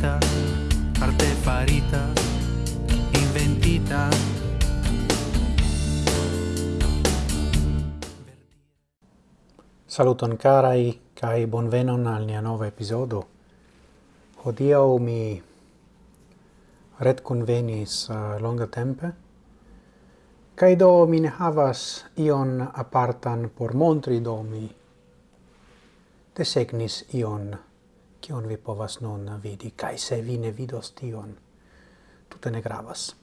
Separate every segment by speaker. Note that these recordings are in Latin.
Speaker 1: farita arte farita, inventita.
Speaker 2: Saluton carai, kai bonvenon al nia nova episodo. Hodio mi ret convenis uh, longa tempe, Kai do mi ne havas ion apartan por montri do mi desegnis ion kion vi povas nun vidi, kai se vi ne vidos tion, tute ne gravas.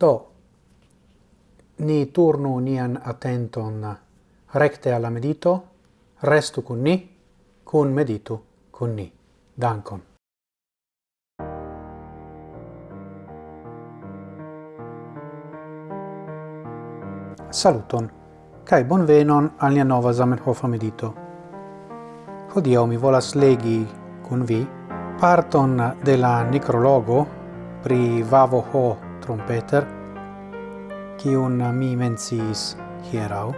Speaker 2: Do, ni turnu nian attenton recte alla medito, restu kun ni, kun meditu kun ni. Dankon. Saluton, kai bonvenon al nia nova Zamenhof medito. Hodiaŭ mi volas legi kun vi parton de la necrologo pri Vavo Ho trompeter qui un mi menciis hierau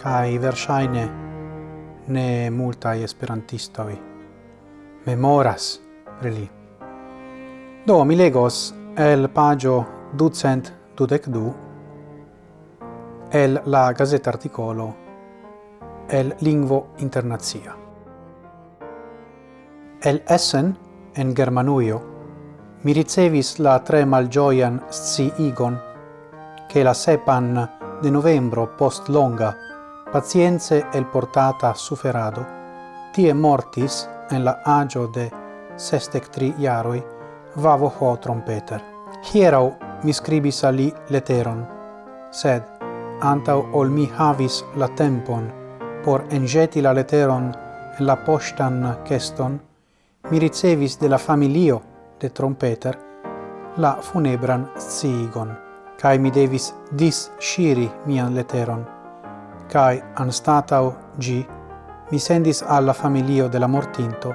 Speaker 2: kai versaine ne multa esperantistoi memoras pri li. Do mi legos el pagio ducent dudec du el la gazeta articolo el lingvo internazia. El Essen, en Germanuio, mi ricevis la tre malgioian sciigon, che la sepan de novembro post longa, pazienze el portata suferado, tie mortis en la agio de sestec tri iaroi, vavo ho trompeter. Hierau mi scribis ali leteron, sed antau ol mi havis la tempon por engeti la leteron en la postan keston, mi ricevis de la familio de trompeter la funebran sciigon, cae mi devis dis shiri mian leteron, cae anstatau gi mi sendis alla familio de la mortinto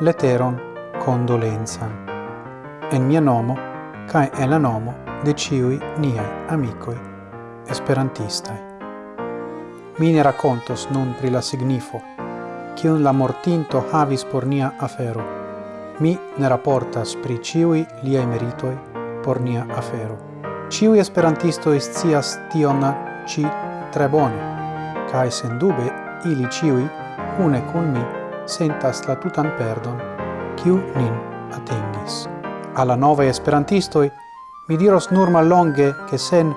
Speaker 2: leteron condolenza en mia nomo cae en la nomo de ciui niai amicoi esperantistai. Mi ne racontos nun pri la signifo kiun la mortinto havis por nia afero. Mi ne raportas pri ciui liai meritoi por nia afero. Ciui esperantistoi scias tion ci tre bone, cae sendube ili ciui, une cun mi, sentas la tutan perdon, ciu nin atingis. Alla nove esperantistoi, mi diros nur mallonge che sen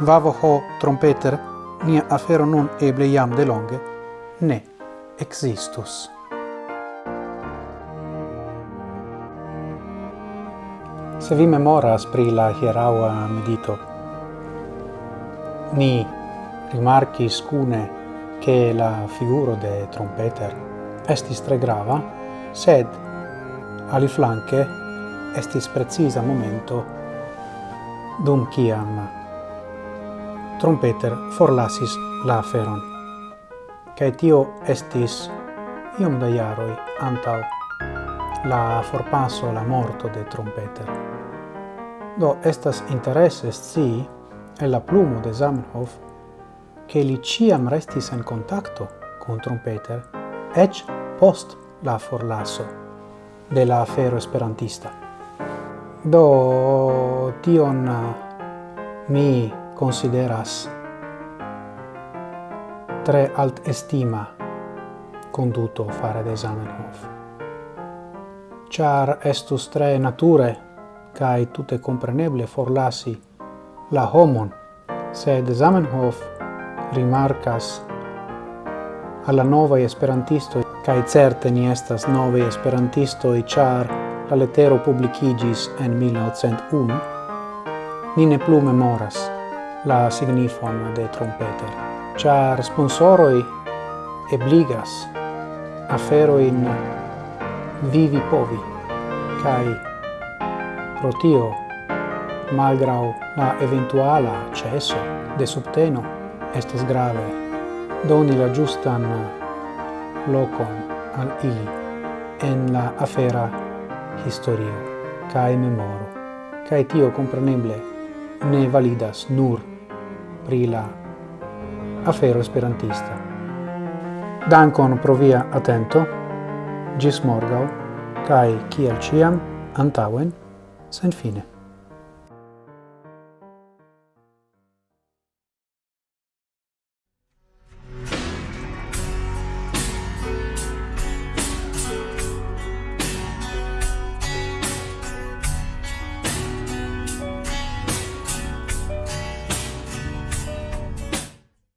Speaker 2: vavoho trompeter, nia afero nun eble jam de longe, ne existus. Se vi memoras pri la hieraua medito, ni rimarcis cune che la figuro de trompeter estis tre grava, sed aliflanque estis precisa momento dum ciam trompeter forlasis la feron cae tio estis iom da iaroi antau la forpasso la morto de Trompeter. Do estas interesse sci e la plumo de Zamenhof che li ciam restis en contacto con Trompeter ec post la forlasso de la afero esperantista. Do tion mi consideras tre alt estima conduto fare de Zamenhof. Char estus tre nature, cae tute compreneble forlasi la homon, sed Zamenhof rimarcas alla nova esperantisto cae certe ni estas novae i char la letero publicigis en 1901, ni ne plu memoras la signifon de trompeter char sponsoroi ebligas afero in vivi povi. Kai pro tio malgrau la eventuala cesso de subteno estas grave. Doni la giustan locon al ili en la afera historio kai memoro. Kai tio compreneble ne validas nur pri la afero esperantista. Dankon pro via atento, gis morgau, kai kiel ciam, antauen, sen fine.